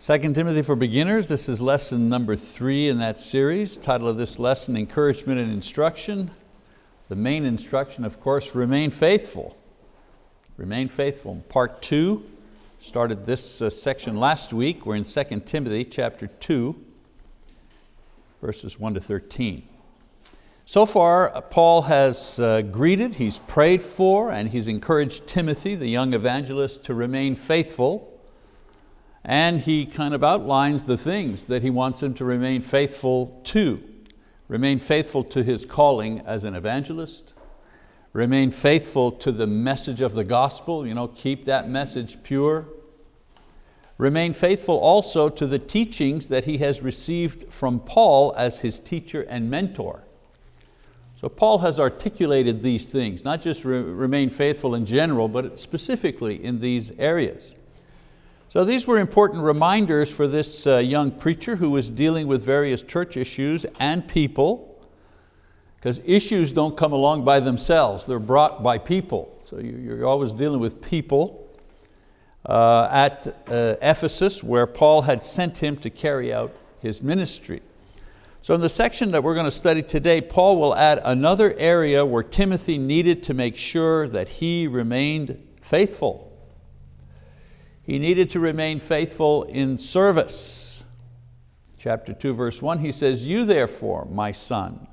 2 Timothy for Beginners, this is lesson number three in that series. Title of this lesson, Encouragement and Instruction. The main instruction, of course, remain faithful. Remain faithful. Part two, started this uh, section last week. We're in 2 Timothy chapter two, verses one to 13. So far, uh, Paul has uh, greeted, he's prayed for, and he's encouraged Timothy, the young evangelist, to remain faithful. And he kind of outlines the things that he wants him to remain faithful to. Remain faithful to his calling as an evangelist. Remain faithful to the message of the gospel, you know, keep that message pure. Remain faithful also to the teachings that he has received from Paul as his teacher and mentor. So Paul has articulated these things, not just re remain faithful in general, but specifically in these areas. So these were important reminders for this uh, young preacher who was dealing with various church issues and people, because issues don't come along by themselves, they're brought by people. So you're always dealing with people. Uh, at uh, Ephesus, where Paul had sent him to carry out his ministry. So in the section that we're going to study today, Paul will add another area where Timothy needed to make sure that he remained faithful. He needed to remain faithful in service. Chapter two, verse one, he says, you therefore, my son,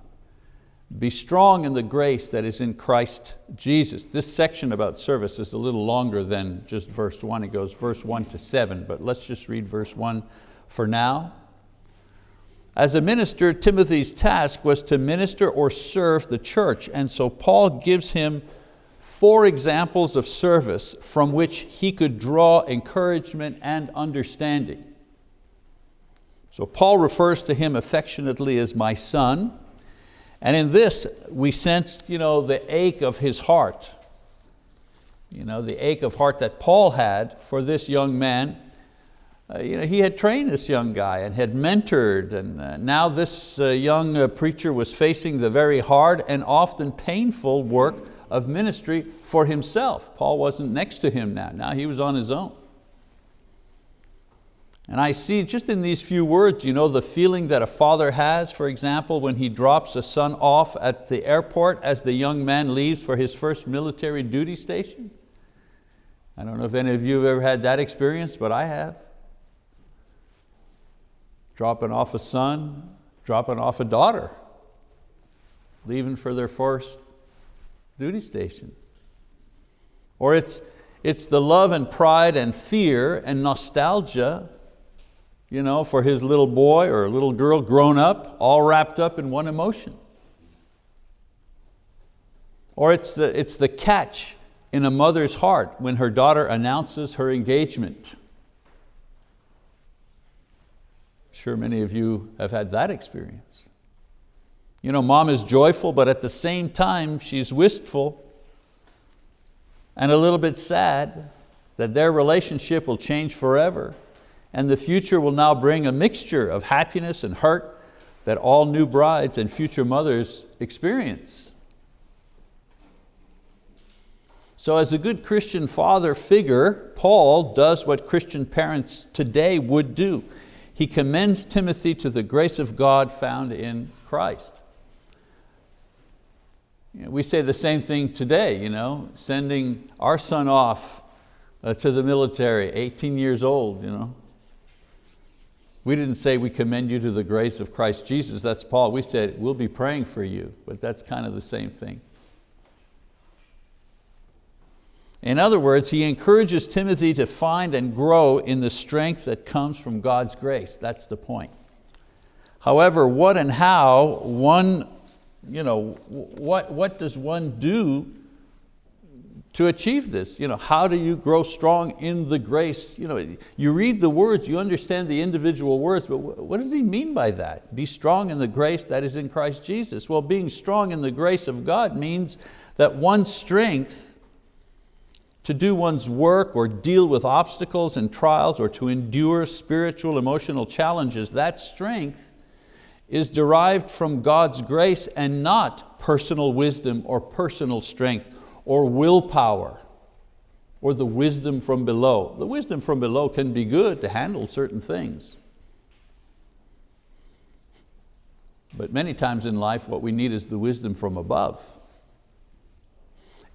be strong in the grace that is in Christ Jesus. This section about service is a little longer than just verse one. It goes verse one to seven, but let's just read verse one for now. As a minister, Timothy's task was to minister or serve the church, and so Paul gives him four examples of service from which he could draw encouragement and understanding. So Paul refers to him affectionately as my son, and in this we sense you know, the ache of his heart, you know, the ache of heart that Paul had for this young man uh, you know, he had trained this young guy and had mentored and uh, now this uh, young uh, preacher was facing the very hard and often painful work of ministry for himself. Paul wasn't next to him now, now he was on his own. And I see just in these few words, you know, the feeling that a father has, for example, when he drops a son off at the airport as the young man leaves for his first military duty station. I don't know if any of you have ever had that experience, but I have dropping off a son, dropping off a daughter, leaving for their first duty station. Or it's, it's the love and pride and fear and nostalgia you know, for his little boy or little girl grown up, all wrapped up in one emotion. Or it's the, it's the catch in a mother's heart when her daughter announces her engagement Sure many of you have had that experience. You know, mom is joyful, but at the same time she's wistful and a little bit sad that their relationship will change forever and the future will now bring a mixture of happiness and hurt that all new brides and future mothers experience. So as a good Christian father figure, Paul does what Christian parents today would do he commends Timothy to the grace of God found in Christ. We say the same thing today, you know, sending our son off uh, to the military, 18 years old. You know. We didn't say we commend you to the grace of Christ Jesus, that's Paul. We said we'll be praying for you, but that's kind of the same thing. In other words, he encourages Timothy to find and grow in the strength that comes from God's grace. That's the point. However, what and how one, you know, what, what does one do to achieve this? You know, how do you grow strong in the grace? You, know, you read the words, you understand the individual words, but what does he mean by that? Be strong in the grace that is in Christ Jesus. Well, being strong in the grace of God means that one's strength to do one's work or deal with obstacles and trials or to endure spiritual, emotional challenges, that strength is derived from God's grace and not personal wisdom or personal strength or willpower or the wisdom from below. The wisdom from below can be good to handle certain things. But many times in life what we need is the wisdom from above.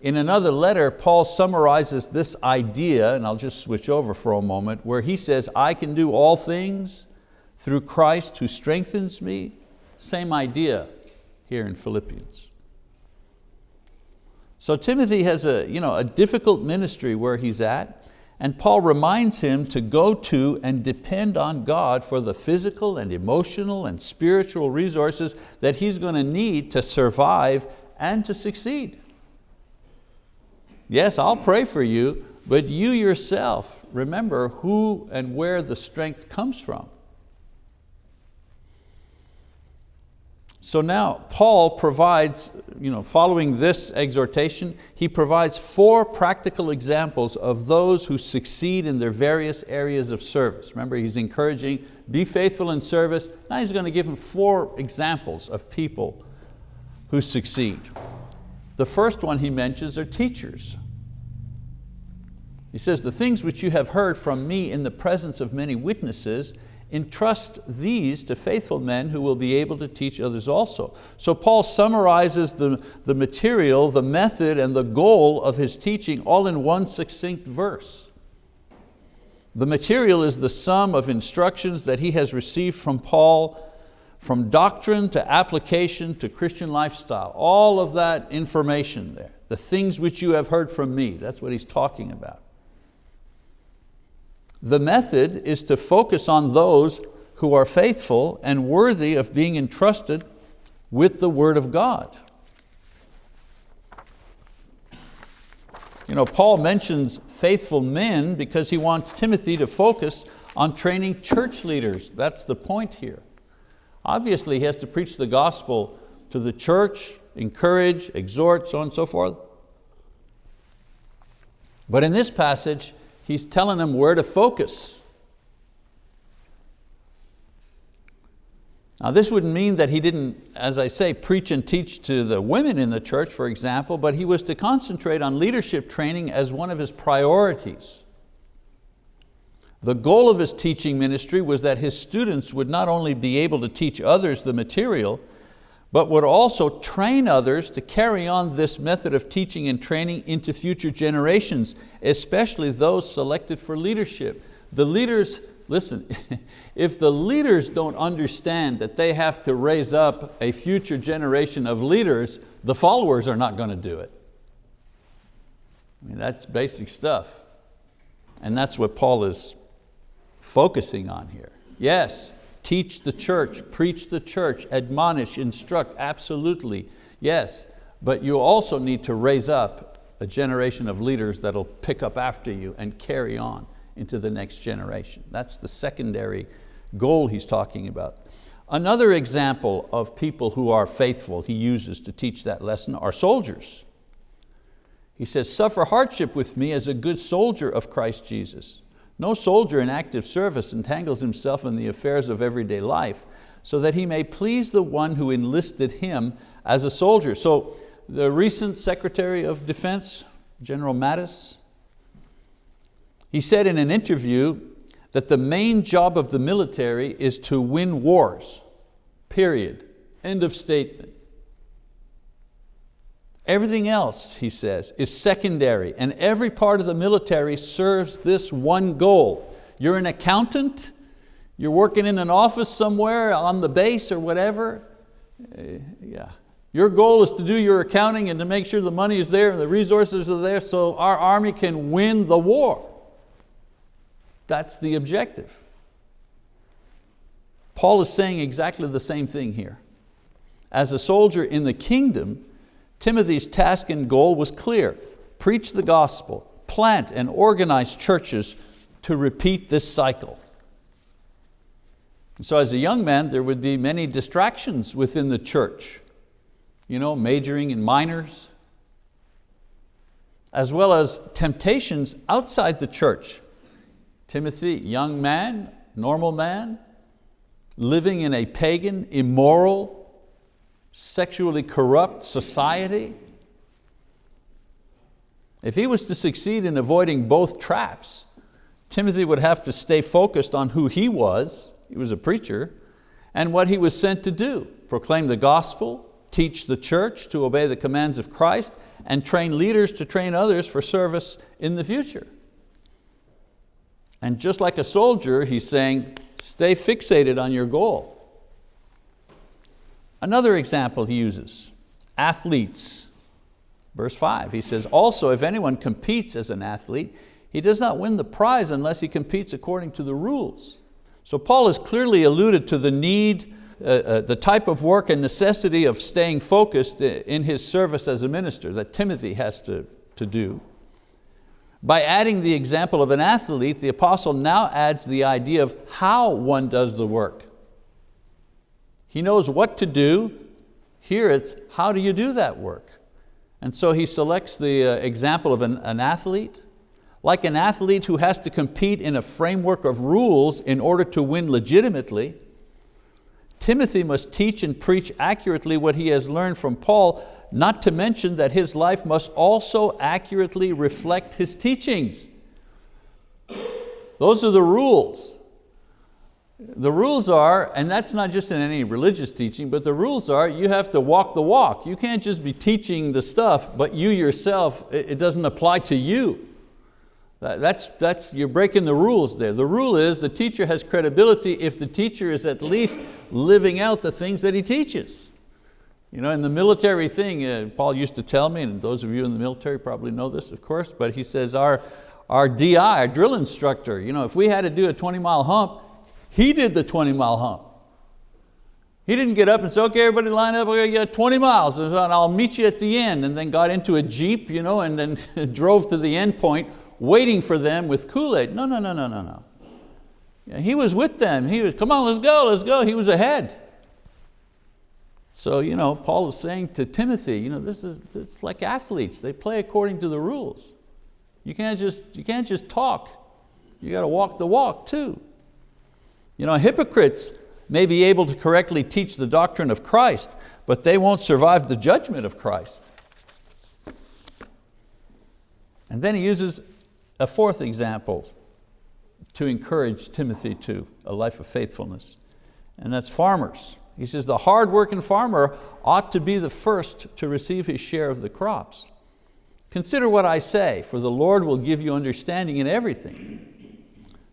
In another letter, Paul summarizes this idea, and I'll just switch over for a moment, where he says, I can do all things through Christ who strengthens me. Same idea here in Philippians. So Timothy has a, you know, a difficult ministry where he's at, and Paul reminds him to go to and depend on God for the physical and emotional and spiritual resources that he's going to need to survive and to succeed. Yes, I'll pray for you, but you yourself remember who and where the strength comes from. So now Paul provides, you know, following this exhortation, he provides four practical examples of those who succeed in their various areas of service. Remember, he's encouraging, be faithful in service. Now he's going to give him four examples of people who succeed. The first one he mentions are teachers. He says, the things which you have heard from me in the presence of many witnesses, entrust these to faithful men who will be able to teach others also. So Paul summarizes the, the material, the method, and the goal of his teaching all in one succinct verse. The material is the sum of instructions that he has received from Paul from doctrine to application to Christian lifestyle, all of that information there, the things which you have heard from me, that's what he's talking about. The method is to focus on those who are faithful and worthy of being entrusted with the word of God. You know, Paul mentions faithful men because he wants Timothy to focus on training church leaders. That's the point here. Obviously he has to preach the gospel to the church, encourage, exhort, so on and so forth. But in this passage, he's telling them where to focus. Now this wouldn't mean that he didn't, as I say, preach and teach to the women in the church, for example, but he was to concentrate on leadership training as one of his priorities. The goal of his teaching ministry was that his students would not only be able to teach others the material, but would also train others to carry on this method of teaching and training into future generations, especially those selected for leadership. The leaders, listen, if the leaders don't understand that they have to raise up a future generation of leaders, the followers are not going to do it. I mean, that's basic stuff. And that's what Paul is focusing on here. Yes, Teach the church, preach the church, admonish, instruct, absolutely, yes. But you also need to raise up a generation of leaders that'll pick up after you and carry on into the next generation. That's the secondary goal he's talking about. Another example of people who are faithful he uses to teach that lesson are soldiers. He says, suffer hardship with me as a good soldier of Christ Jesus. No soldier in active service entangles himself in the affairs of everyday life so that he may please the one who enlisted him as a soldier. So the recent Secretary of Defense, General Mattis, he said in an interview that the main job of the military is to win wars, period, end of statement. Everything else, he says, is secondary and every part of the military serves this one goal. You're an accountant, you're working in an office somewhere on the base or whatever, uh, yeah. Your goal is to do your accounting and to make sure the money is there and the resources are there so our army can win the war. That's the objective. Paul is saying exactly the same thing here. As a soldier in the kingdom, Timothy's task and goal was clear. Preach the gospel, plant and organize churches to repeat this cycle. So as a young man, there would be many distractions within the church, you know, majoring in minors, as well as temptations outside the church. Timothy, young man, normal man, living in a pagan, immoral, sexually corrupt society. If he was to succeed in avoiding both traps, Timothy would have to stay focused on who he was, he was a preacher, and what he was sent to do, proclaim the gospel, teach the church to obey the commands of Christ, and train leaders to train others for service in the future. And just like a soldier, he's saying, stay fixated on your goal. Another example he uses, athletes. Verse five, he says, also if anyone competes as an athlete, he does not win the prize unless he competes according to the rules. So Paul has clearly alluded to the need, uh, uh, the type of work and necessity of staying focused in his service as a minister that Timothy has to, to do. By adding the example of an athlete, the apostle now adds the idea of how one does the work. He knows what to do. Here it's, how do you do that work? And so he selects the uh, example of an, an athlete, like an athlete who has to compete in a framework of rules in order to win legitimately, Timothy must teach and preach accurately what he has learned from Paul, not to mention that his life must also accurately reflect his teachings. Those are the rules. The rules are, and that's not just in any religious teaching, but the rules are you have to walk the walk. You can't just be teaching the stuff, but you yourself, it doesn't apply to you. That's, that's, you're breaking the rules there. The rule is the teacher has credibility if the teacher is at least living out the things that he teaches. You know, in the military thing, uh, Paul used to tell me, and those of you in the military probably know this, of course, but he says our, our DI, our drill instructor, you know, if we had to do a 20 mile hump, he did the 20 mile hump. He didn't get up and say, okay, everybody line up, we got 20 miles, and I'll meet you at the end, and then got into a Jeep, you know, and then drove to the end point waiting for them with Kool-Aid. No, no, no, no, no, no. He was with them. He was, come on, let's go, let's go. He was ahead. So you know, Paul is saying to Timothy, you know, this is it's like athletes. They play according to the rules. You can't just, you can't just talk. You got to walk the walk too. You know, hypocrites may be able to correctly teach the doctrine of Christ, but they won't survive the judgment of Christ. And then he uses a fourth example to encourage Timothy to a life of faithfulness, and that's farmers. He says the hard-working farmer ought to be the first to receive his share of the crops. Consider what I say, for the Lord will give you understanding in everything.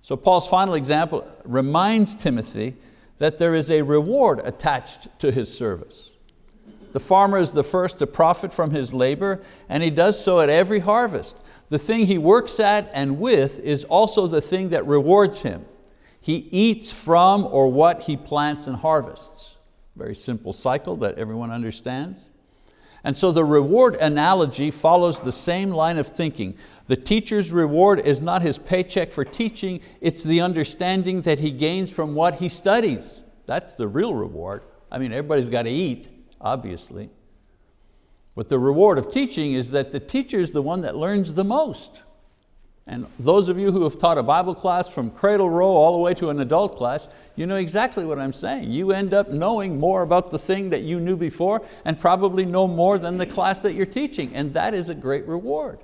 So Paul's final example reminds Timothy that there is a reward attached to his service. The farmer is the first to profit from his labor, and he does so at every harvest. The thing he works at and with is also the thing that rewards him. He eats from or what he plants and harvests. Very simple cycle that everyone understands. And so the reward analogy follows the same line of thinking. The teacher's reward is not his paycheck for teaching, it's the understanding that he gains from what he studies. That's the real reward. I mean, everybody's got to eat, obviously. But the reward of teaching is that the teacher is the one that learns the most. And those of you who have taught a Bible class from cradle roll all the way to an adult class, you know exactly what I'm saying. You end up knowing more about the thing that you knew before and probably know more than the class that you're teaching, and that is a great reward.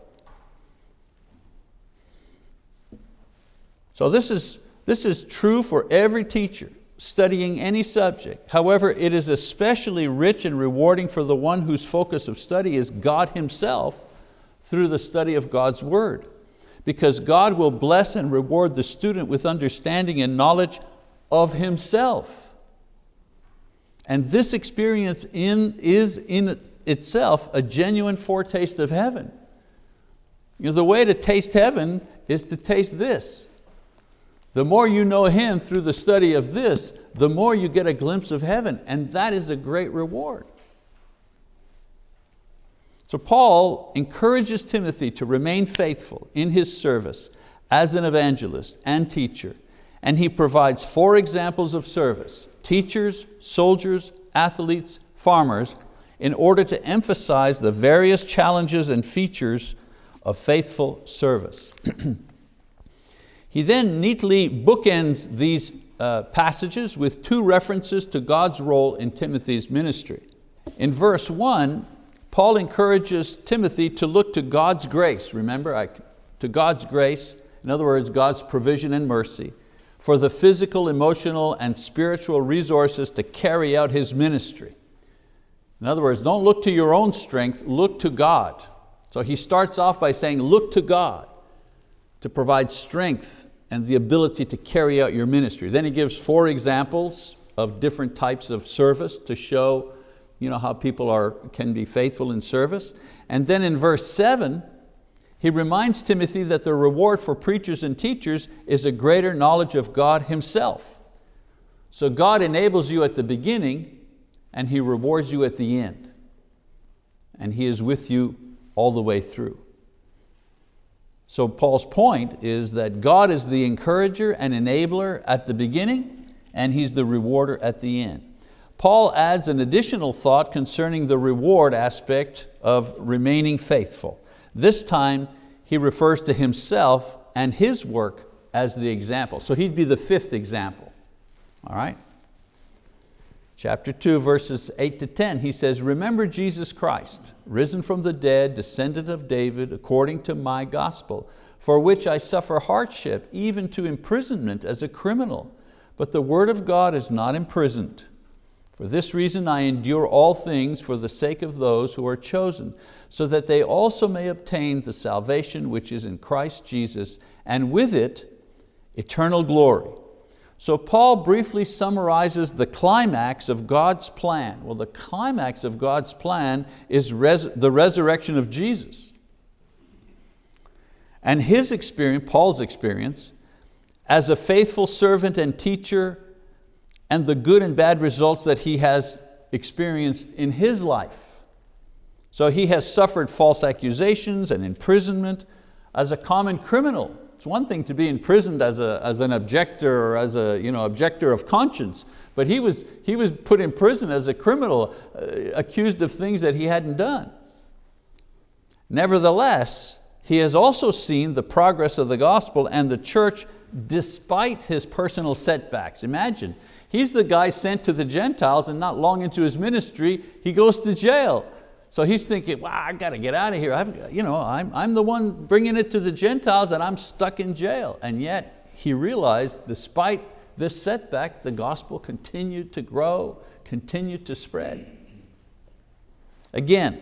So this is, this is true for every teacher studying any subject. However, it is especially rich and rewarding for the one whose focus of study is God Himself through the study of God's word. Because God will bless and reward the student with understanding and knowledge of Himself. And this experience in, is in itself a genuine foretaste of heaven. You know, the way to taste heaven is to taste this. The more you know Him through the study of this, the more you get a glimpse of heaven, and that is a great reward. So Paul encourages Timothy to remain faithful in his service as an evangelist and teacher, and he provides four examples of service, teachers, soldiers, athletes, farmers, in order to emphasize the various challenges and features of faithful service. He then neatly bookends these uh, passages with two references to God's role in Timothy's ministry. In verse one, Paul encourages Timothy to look to God's grace, remember, I, to God's grace, in other words, God's provision and mercy, for the physical, emotional, and spiritual resources to carry out His ministry. In other words, don't look to your own strength, look to God. So he starts off by saying, look to God to provide strength and the ability to carry out your ministry. Then he gives four examples of different types of service to show you know, how people are, can be faithful in service. And then in verse seven, he reminds Timothy that the reward for preachers and teachers is a greater knowledge of God Himself. So God enables you at the beginning and He rewards you at the end. And He is with you all the way through. So Paul's point is that God is the encourager and enabler at the beginning and He's the rewarder at the end. Paul adds an additional thought concerning the reward aspect of remaining faithful. This time he refers to himself and his work as the example. So he'd be the fifth example, all right? Chapter two, verses eight to 10, he says, remember Jesus Christ, risen from the dead, descendant of David, according to my gospel, for which I suffer hardship, even to imprisonment as a criminal. But the word of God is not imprisoned. For this reason I endure all things for the sake of those who are chosen, so that they also may obtain the salvation which is in Christ Jesus, and with it, eternal glory. So Paul briefly summarizes the climax of God's plan. Well, the climax of God's plan is res the resurrection of Jesus. And his experience, Paul's experience, as a faithful servant and teacher and the good and bad results that he has experienced in his life. So he has suffered false accusations and imprisonment as a common criminal. It's one thing to be imprisoned as, a, as an objector or as a you know, objector of conscience, but he was, he was put in prison as a criminal, uh, accused of things that he hadn't done. Nevertheless, he has also seen the progress of the gospel and the church despite his personal setbacks. Imagine, He's the guy sent to the Gentiles and not long into his ministry, he goes to jail. So he's thinking, wow, I got to get out of here. I've, you know, I'm, I'm the one bringing it to the Gentiles and I'm stuck in jail. And yet he realized despite this setback, the gospel continued to grow, continued to spread. Again,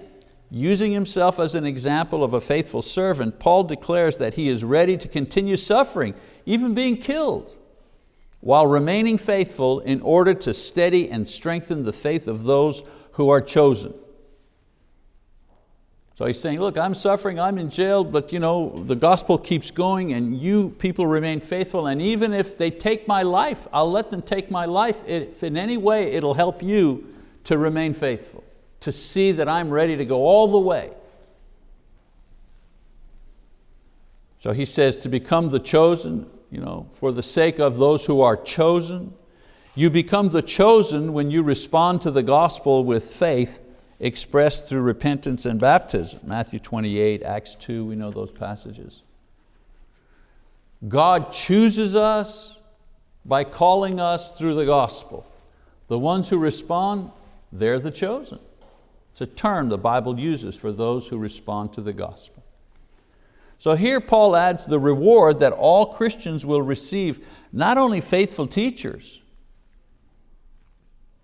using himself as an example of a faithful servant, Paul declares that he is ready to continue suffering, even being killed while remaining faithful in order to steady and strengthen the faith of those who are chosen. So he's saying, look, I'm suffering, I'm in jail, but you know, the gospel keeps going and you people remain faithful and even if they take my life, I'll let them take my life if in any way it'll help you to remain faithful, to see that I'm ready to go all the way. So he says to become the chosen, you know, for the sake of those who are chosen. You become the chosen when you respond to the gospel with faith expressed through repentance and baptism. Matthew 28, Acts 2, we know those passages. God chooses us by calling us through the gospel. The ones who respond, they're the chosen. It's a term the Bible uses for those who respond to the gospel. So here Paul adds the reward that all Christians will receive, not only faithful teachers,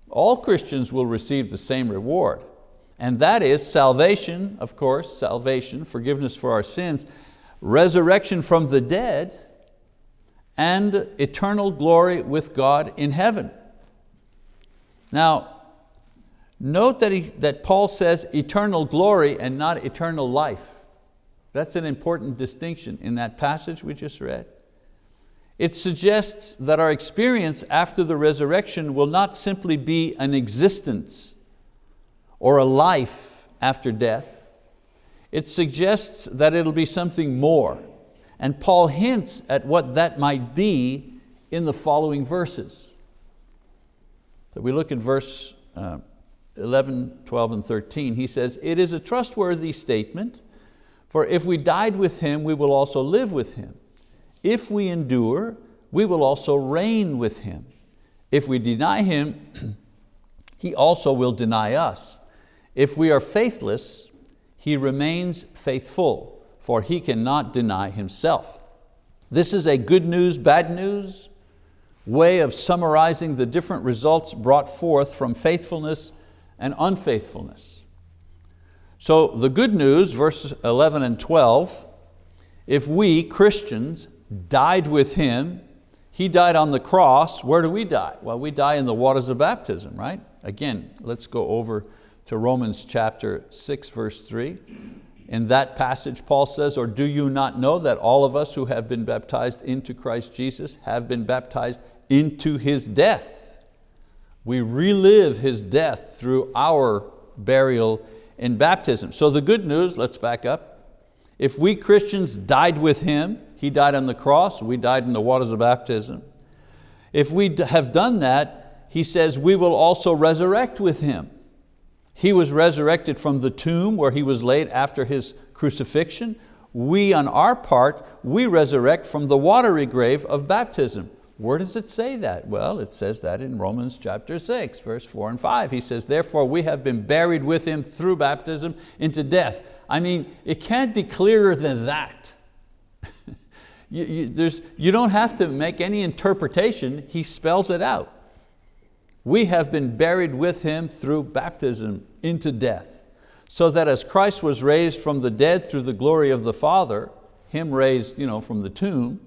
all Christians will receive the same reward, and that is salvation, of course, salvation, forgiveness for our sins, resurrection from the dead, and eternal glory with God in heaven. Now, note that, he, that Paul says eternal glory and not eternal life. That's an important distinction in that passage we just read. It suggests that our experience after the resurrection will not simply be an existence or a life after death. It suggests that it'll be something more. And Paul hints at what that might be in the following verses. So we look at verse uh, 11, 12, and 13. He says, it is a trustworthy statement for if we died with Him, we will also live with Him. If we endure, we will also reign with Him. If we deny Him, He also will deny us. If we are faithless, He remains faithful, for He cannot deny Himself. This is a good news, bad news way of summarizing the different results brought forth from faithfulness and unfaithfulness. So the good news, verses 11 and 12, if we, Christians, died with Him, He died on the cross, where do we die? Well, we die in the waters of baptism, right? Again, let's go over to Romans chapter 6, verse 3. In that passage, Paul says, or do you not know that all of us who have been baptized into Christ Jesus have been baptized into His death? We relive His death through our burial in baptism. So the good news, let's back up. If we Christians died with Him, He died on the cross, we died in the waters of baptism. If we have done that, He says we will also resurrect with Him. He was resurrected from the tomb where He was laid after His crucifixion. We on our part, we resurrect from the watery grave of baptism. Where does it say that? Well, it says that in Romans chapter 6, verse 4 and 5. He says, therefore we have been buried with Him through baptism into death. I mean, it can't be clearer than that. you, you, you don't have to make any interpretation, He spells it out. We have been buried with Him through baptism into death, so that as Christ was raised from the dead through the glory of the Father, Him raised you know, from the tomb,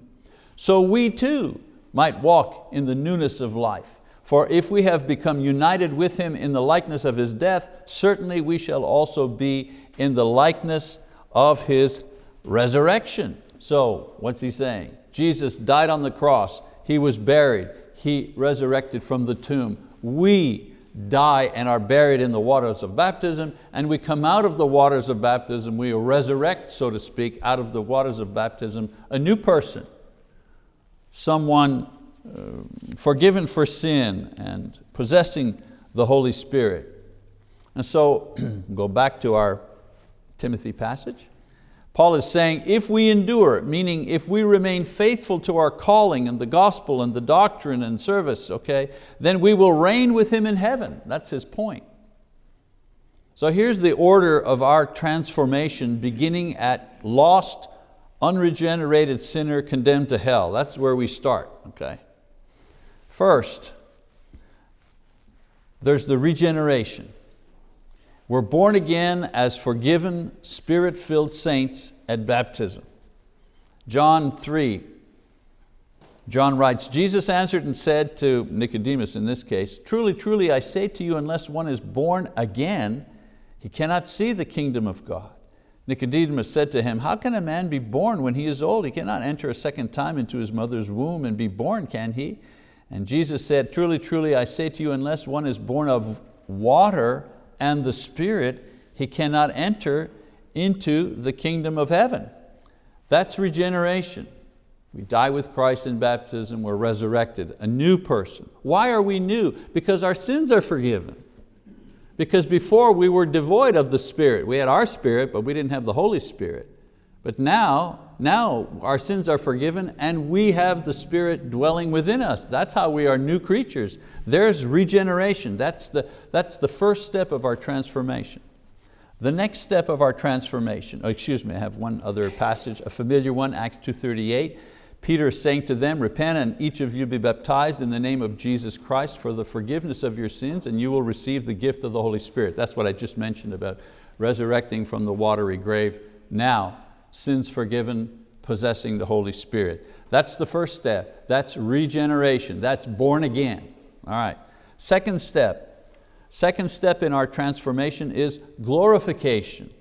so we too might walk in the newness of life. For if we have become united with Him in the likeness of His death, certainly we shall also be in the likeness of His resurrection. So what's he saying? Jesus died on the cross, He was buried, He resurrected from the tomb. We die and are buried in the waters of baptism, and we come out of the waters of baptism, we resurrect, so to speak, out of the waters of baptism, a new person, someone uh, forgiven for sin and possessing the Holy Spirit. And so, go back to our Timothy passage. Paul is saying, if we endure, meaning if we remain faithful to our calling and the gospel and the doctrine and service, okay, then we will reign with Him in heaven. That's his point. So here's the order of our transformation beginning at lost unregenerated sinner condemned to hell. That's where we start, okay? First, there's the regeneration. We're born again as forgiven, spirit-filled saints at baptism. John 3, John writes, Jesus answered and said to Nicodemus in this case, truly, truly, I say to you, unless one is born again, he cannot see the kingdom of God. Nicodemus said to him, how can a man be born when he is old? He cannot enter a second time into his mother's womb and be born, can he? And Jesus said, truly, truly, I say to you, unless one is born of water and the Spirit, he cannot enter into the kingdom of heaven. That's regeneration. We die with Christ in baptism, we're resurrected, a new person. Why are we new? Because our sins are forgiven. Because before we were devoid of the Spirit. We had our Spirit, but we didn't have the Holy Spirit. But now, now our sins are forgiven and we have the Spirit dwelling within us. That's how we are new creatures. There's regeneration. That's the, that's the first step of our transformation. The next step of our transformation, oh, excuse me, I have one other passage, a familiar one, Acts 2.38. Peter is saying to them, repent and each of you be baptized in the name of Jesus Christ for the forgiveness of your sins and you will receive the gift of the Holy Spirit. That's what I just mentioned about resurrecting from the watery grave. Now, sins forgiven, possessing the Holy Spirit. That's the first step. That's regeneration. That's born again. All right. Second step. Second step in our transformation is glorification.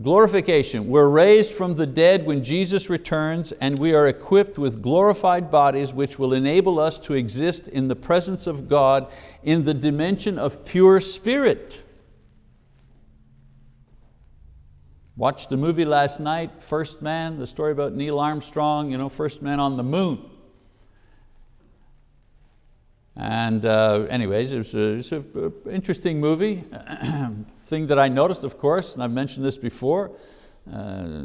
Glorification, we're raised from the dead when Jesus returns and we are equipped with glorified bodies which will enable us to exist in the presence of God in the dimension of pure spirit. Watched the movie last night, First Man, the story about Neil Armstrong, you know, first man on the moon. And uh, anyways, it was an interesting movie. Thing that I noticed, of course, and I've mentioned this before, uh,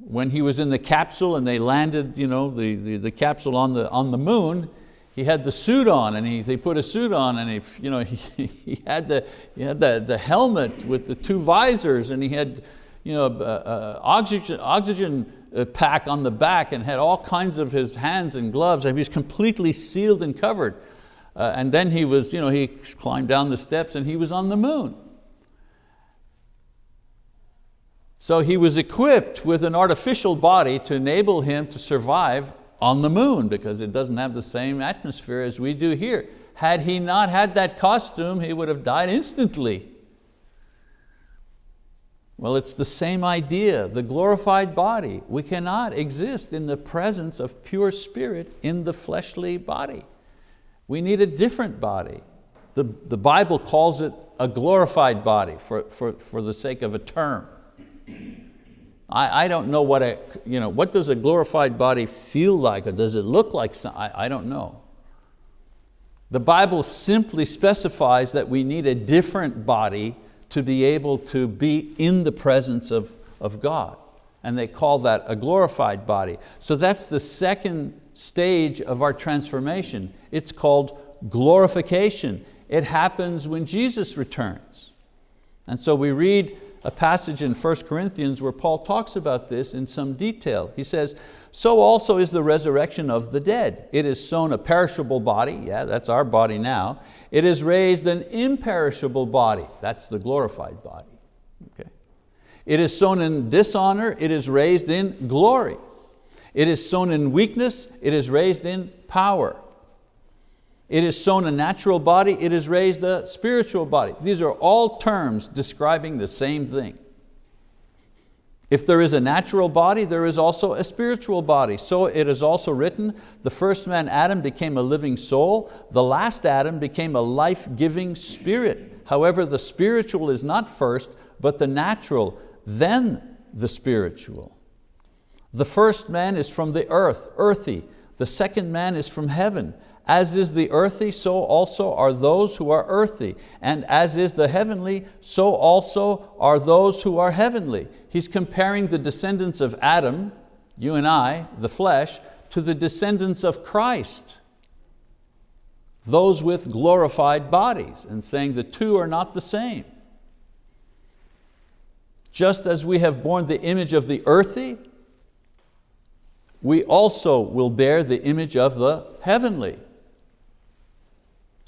when he was in the capsule and they landed you know, the, the, the capsule on the, on the moon, he had the suit on and he, they put a suit on and he, you know, he, he had, the, he had the, the helmet with the two visors and he had you know, uh, uh, oxygen, oxygen uh, pack on the back and had all kinds of his hands and gloves. and He was completely sealed and covered. Uh, and then he was, you know, he climbed down the steps and he was on the moon. So he was equipped with an artificial body to enable him to survive on the moon because it doesn't have the same atmosphere as we do here. Had he not had that costume, he would have died instantly. Well, it's the same idea, the glorified body. We cannot exist in the presence of pure spirit in the fleshly body. We need a different body. The, the Bible calls it a glorified body for, for, for the sake of a term. I, I don't know what a, you know, what does a glorified body feel like or does it look like, some, I, I don't know. The Bible simply specifies that we need a different body to be able to be in the presence of, of God. And they call that a glorified body. So that's the second stage of our transformation. It's called glorification. It happens when Jesus returns. And so we read a passage in 1 Corinthians where Paul talks about this in some detail. He says, so also is the resurrection of the dead. It is sown a perishable body, yeah, that's our body now. It is raised an imperishable body, that's the glorified body. Okay. It is sown in dishonor, it is raised in glory. It is sown in weakness, it is raised in power. It is sown a natural body, it is raised a spiritual body. These are all terms describing the same thing. If there is a natural body, there is also a spiritual body. So it is also written, the first man Adam became a living soul, the last Adam became a life-giving spirit. However, the spiritual is not first, but the natural, then the spiritual. The first man is from the earth, earthy. The second man is from heaven. As is the earthy, so also are those who are earthy. And as is the heavenly, so also are those who are heavenly. He's comparing the descendants of Adam, you and I, the flesh, to the descendants of Christ, those with glorified bodies, and saying the two are not the same. Just as we have borne the image of the earthy, we also will bear the image of the heavenly.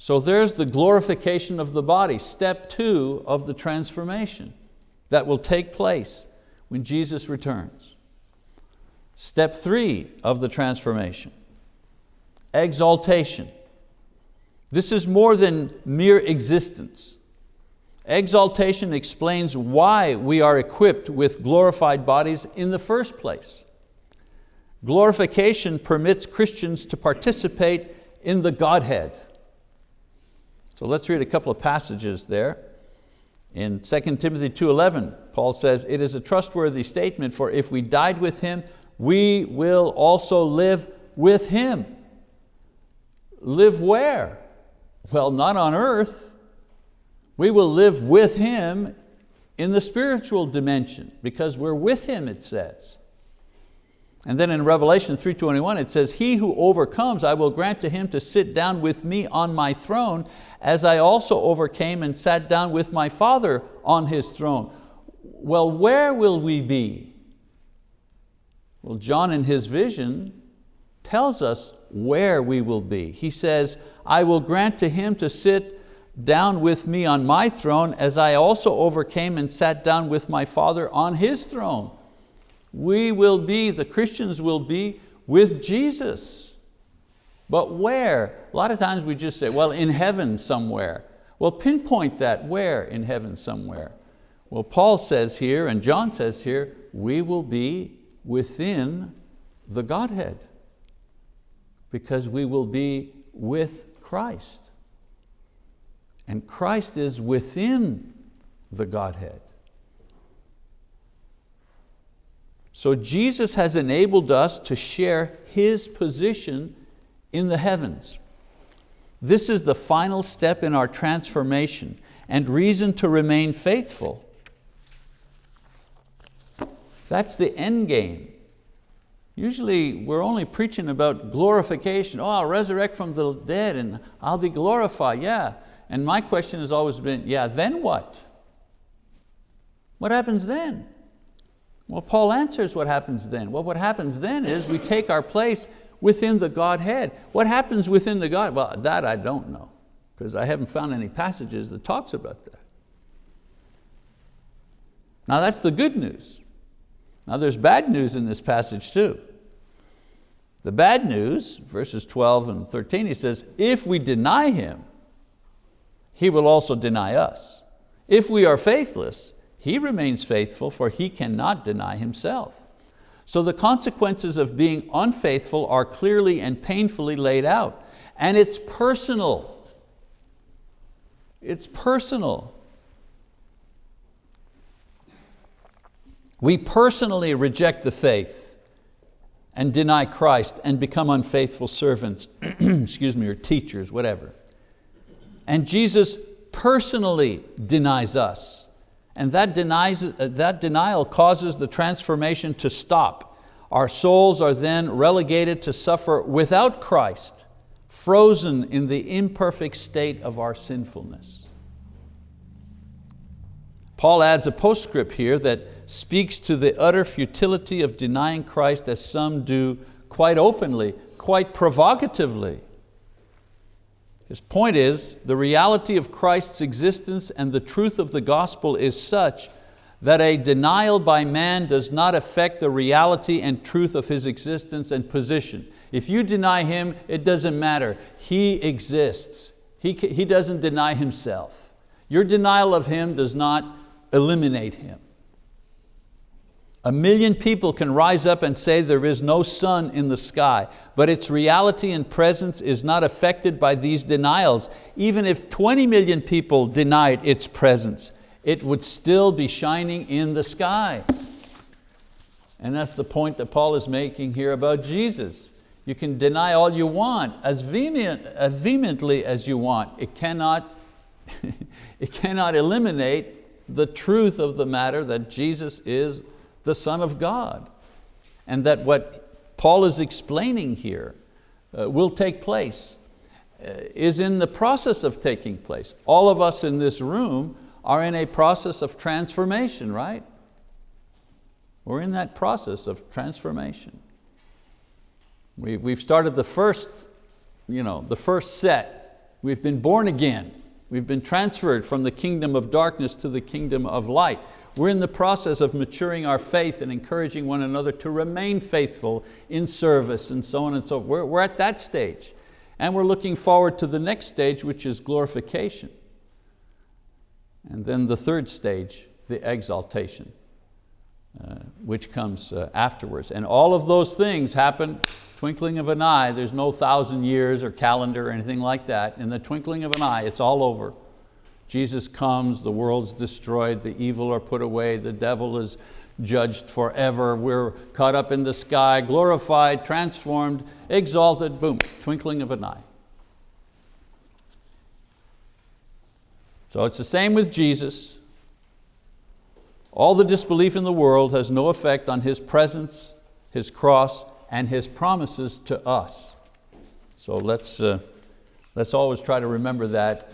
So there's the glorification of the body, step two of the transformation that will take place when Jesus returns. Step three of the transformation, exaltation. This is more than mere existence. Exaltation explains why we are equipped with glorified bodies in the first place. Glorification permits Christians to participate in the Godhead. So let's read a couple of passages there. In 2 Timothy 2.11, Paul says, it is a trustworthy statement, for if we died with Him, we will also live with Him. Live where? Well, not on earth. We will live with Him in the spiritual dimension because we're with Him, it says. And then in Revelation 3.21 it says, He who overcomes, I will grant to him to sit down with me on my throne, as I also overcame and sat down with my Father on His throne. Well, where will we be? Well, John in his vision tells us where we will be. He says, I will grant to him to sit down with me on my throne as I also overcame and sat down with my Father on His throne we will be, the Christians will be with Jesus. But where? A lot of times we just say, well, in heaven somewhere. Well, pinpoint that, where in heaven somewhere? Well, Paul says here, and John says here, we will be within the Godhead because we will be with Christ. And Christ is within the Godhead. So Jesus has enabled us to share His position in the heavens. This is the final step in our transformation and reason to remain faithful. That's the end game. Usually we're only preaching about glorification. Oh, I'll resurrect from the dead and I'll be glorified, yeah. And my question has always been, yeah, then what? What happens then? Well, Paul answers what happens then. Well, what happens then is we take our place within the Godhead. What happens within the God? Well, that I don't know, because I haven't found any passages that talks about that. Now that's the good news. Now there's bad news in this passage too. The bad news, verses 12 and 13, he says, if we deny Him, He will also deny us. If we are faithless, He remains faithful for He cannot deny Himself. So the consequences of being unfaithful are clearly and painfully laid out. And it's personal. It's personal. We personally reject the faith and deny Christ and become unfaithful servants, excuse me, or teachers, whatever. And Jesus personally denies us. And that, denies, that denial causes the transformation to stop. Our souls are then relegated to suffer without Christ, frozen in the imperfect state of our sinfulness. Paul adds a postscript here that speaks to the utter futility of denying Christ as some do quite openly, quite provocatively. His point is, the reality of Christ's existence and the truth of the gospel is such that a denial by man does not affect the reality and truth of His existence and position. If you deny Him, it doesn't matter. He exists. He, he doesn't deny Himself. Your denial of Him does not eliminate Him. A million people can rise up and say there is no sun in the sky, but its reality and presence is not affected by these denials. Even if 20 million people denied its presence, it would still be shining in the sky. And that's the point that Paul is making here about Jesus. You can deny all you want, as, vehement, as vehemently as you want. It cannot, it cannot eliminate the truth of the matter that Jesus is the Son of God. And that what Paul is explaining here uh, will take place, uh, is in the process of taking place. All of us in this room are in a process of transformation, right? We're in that process of transformation. We, we've started the first, you know, the first set. We've been born again. We've been transferred from the kingdom of darkness to the kingdom of light. We're in the process of maturing our faith and encouraging one another to remain faithful in service and so on and so forth. We're, we're at that stage. And we're looking forward to the next stage, which is glorification. And then the third stage, the exaltation, uh, which comes uh, afterwards. And all of those things happen twinkling of an eye. There's no thousand years or calendar or anything like that. In the twinkling of an eye, it's all over. Jesus comes, the world's destroyed, the evil are put away, the devil is judged forever, we're caught up in the sky, glorified, transformed, exalted, boom, twinkling of an eye. So it's the same with Jesus. All the disbelief in the world has no effect on His presence, His cross, and His promises to us. So let's, uh, let's always try to remember that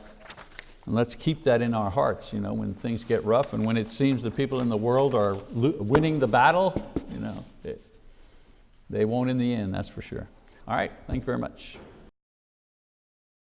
and let's keep that in our hearts you know, when things get rough and when it seems the people in the world are winning the battle, you know, it, they won't in the end, that's for sure. All right, thank you very much.